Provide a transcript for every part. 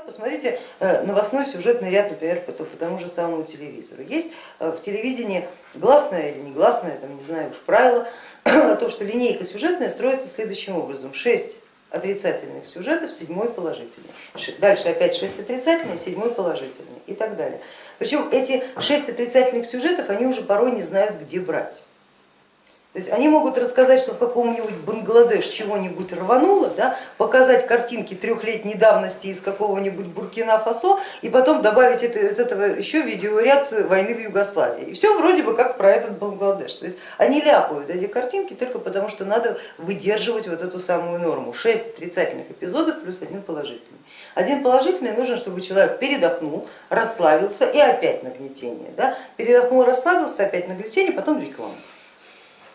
Посмотрите новостной сюжетный ряд, например, по, тому же самому телевизору. Есть в телевидении гласное или негласное, там, не знаю уж правило, о том, что линейка сюжетная строится следующим образом. Шесть отрицательных сюжетов, седьмой положительный. Дальше опять шесть отрицательных, седьмой положительный и так далее. Причем эти шесть отрицательных сюжетов они уже порой не знают, где брать. То есть они могут рассказать, что в каком-нибудь Бангладеш чего-нибудь рвануло, да, показать картинки трехлетней давности из какого-нибудь Буркина-Фасо и потом добавить это, из этого еще видеоряд войны в Югославии. И все вроде бы как про этот Бангладеш. То есть они ляпают эти картинки только потому, что надо выдерживать вот эту самую норму. Шесть отрицательных эпизодов плюс один положительный. Один положительный нужен, чтобы человек передохнул, расслабился и опять нагнетение. Да? Передохнул, расслабился, опять нагнетение, потом реклама.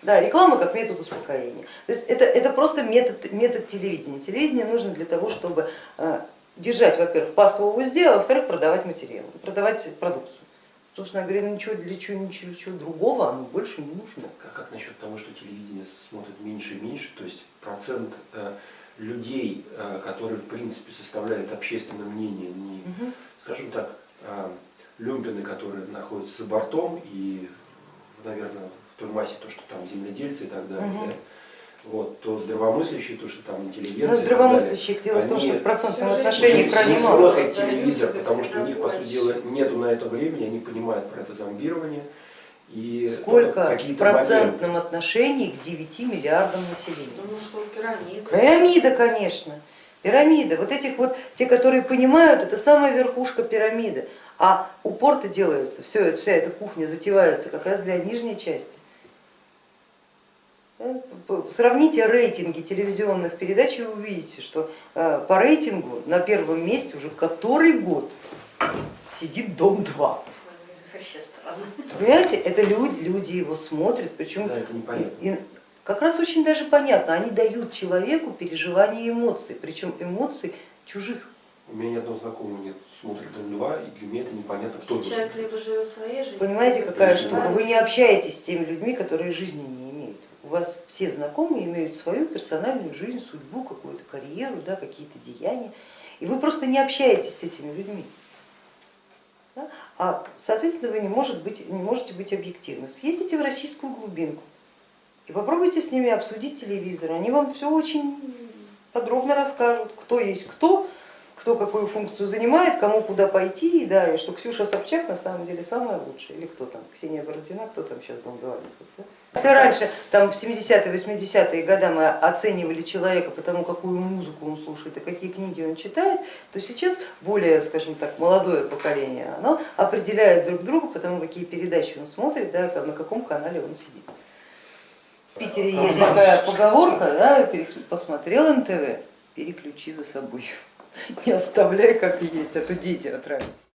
Да, реклама как метод успокоения. То есть это, это просто метод, метод телевидения. Телевидение нужно для того, чтобы э, держать, во-первых, паству в узде, а во-вторых, продавать материал, продавать продукцию. Собственно говоря, ничего для чего, ничего, ничего другого оно больше не нужно. Как, как насчет того, что телевидение смотрит меньше и меньше, то есть процент э, людей, э, которые в принципе составляют общественное мнение, не, угу. скажем так, люмпины, которые находятся за бортом и, наверное, той массе, то, что там земледельцы и так далее, угу. да, вот, то здравомыслящие, то, что там интеллигенция. Но здравомыслящие, дело в том, что в процентном отношении крайне мало. смотрят телевизор, потому что у них, по сути дела, нету на это времени, они понимают про это зомбирование. И Сколько в процентном моменты. отношении к 9 миллиардам населения? Ну что, пирамида. Пирамида, конечно. Пирамида. Вот этих вот, те, которые понимают, это самая верхушка пирамиды. А упор-то делается, все, вся эта кухня затевается как раз для нижней части. Сравните рейтинги телевизионных передач и вы увидите, что э, по рейтингу на первом месте уже который год сидит Дом-2. Понимаете, это люди, люди его смотрят, причем да, и, и, как раз очень даже понятно, они дают человеку переживание эмоций, причем эмоций чужих. У меня ни одного знакомого нет, смотрит Дом-2, и для меня это непонятно, кто Человек либо живет своей жизнью. Понимаете, какая штука, вы не общаетесь с теми людьми, которые жизни не у вас все знакомые имеют свою персональную жизнь, судьбу, какую-то карьеру, да, какие-то деяния, и вы просто не общаетесь с этими людьми. Да? А соответственно вы не, может быть, не можете быть объективны. Съездите в российскую глубинку и попробуйте с ними обсудить телевизор, они вам все очень подробно расскажут, кто есть кто, кто какую функцию занимает, кому куда пойти, да, и что Ксюша Собчак на самом деле самая лучшая, или кто там, Ксения Бородина, кто там сейчас Дом 2. Да? Если раньше, там в 70-е, 80-е годы мы оценивали человека по тому, какую музыку он слушает и какие книги он читает, то сейчас более, скажем так, молодое поколение, оно определяет друг друга по тому, какие передачи он смотрит, да, на каком канале он сидит. В Питере есть такая поговорка, да, посмотрел НТВ, переключи за собой. Не оставляй как есть, а то дети отравятся.